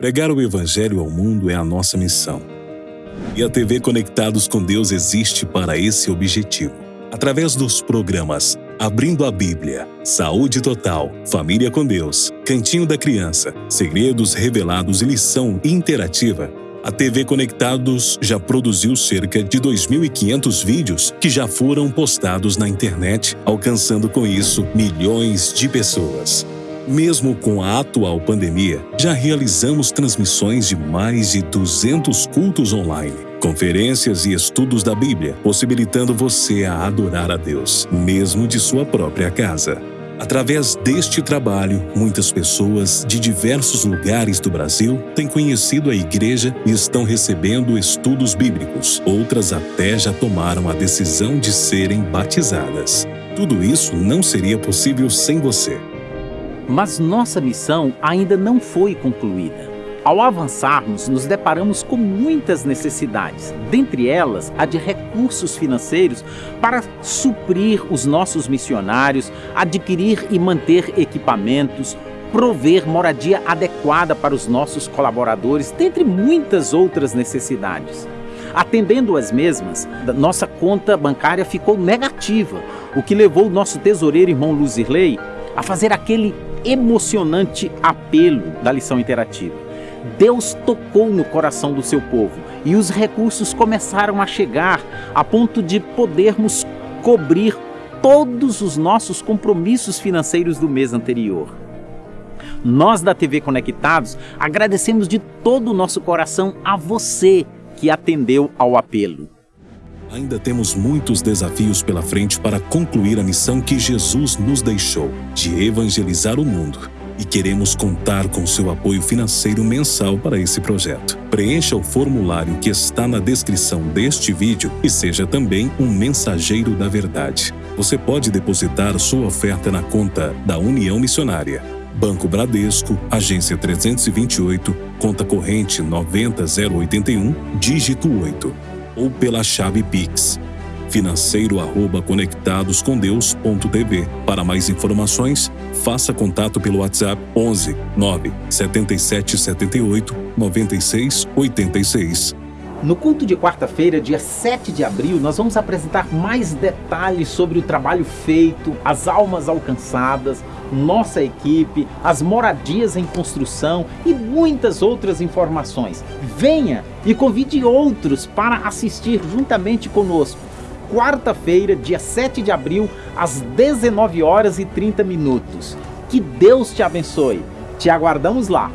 Pregar o Evangelho ao mundo é a nossa missão. E a TV Conectados com Deus existe para esse objetivo. Através dos programas Abrindo a Bíblia, Saúde Total, Família com Deus, Cantinho da Criança, Segredos Revelados e Lição Interativa, a TV Conectados já produziu cerca de 2.500 vídeos que já foram postados na internet, alcançando com isso milhões de pessoas. Mesmo com a atual pandemia, já realizamos transmissões de mais de 200 cultos online, conferências e estudos da Bíblia, possibilitando você a adorar a Deus, mesmo de sua própria casa. Através deste trabalho, muitas pessoas de diversos lugares do Brasil têm conhecido a igreja e estão recebendo estudos bíblicos. Outras até já tomaram a decisão de serem batizadas. Tudo isso não seria possível sem você. Mas nossa missão ainda não foi concluída. Ao avançarmos, nos deparamos com muitas necessidades, dentre elas a de recursos financeiros para suprir os nossos missionários, adquirir e manter equipamentos, prover moradia adequada para os nossos colaboradores, dentre muitas outras necessidades. Atendendo as mesmas, nossa conta bancária ficou negativa, o que levou o nosso tesoureiro irmão Luzirley a fazer aquele emocionante apelo da lição interativa. Deus tocou no coração do seu povo e os recursos começaram a chegar a ponto de podermos cobrir todos os nossos compromissos financeiros do mês anterior. Nós da TV Conectados agradecemos de todo o nosso coração a você que atendeu ao apelo. Ainda temos muitos desafios pela frente para concluir a missão que Jesus nos deixou, de evangelizar o mundo. E queremos contar com seu apoio financeiro mensal para esse projeto. Preencha o formulário que está na descrição deste vídeo e seja também um mensageiro da verdade. Você pode depositar sua oferta na conta da União Missionária. Banco Bradesco, agência 328, conta corrente 90081, dígito 8 ou pela chave Pix financeiro@conectadoscomdeus.tv. Para mais informações, faça contato pelo WhatsApp 11 9 77 78 96 86. No culto de quarta-feira, dia 7 de abril, nós vamos apresentar mais detalhes sobre o trabalho feito, as almas alcançadas, nossa equipe, as moradias em construção e muitas outras informações. Venha e convide outros para assistir juntamente conosco. Quarta-feira, dia 7 de abril, às 19 horas e 30 minutos. Que Deus te abençoe. Te aguardamos lá.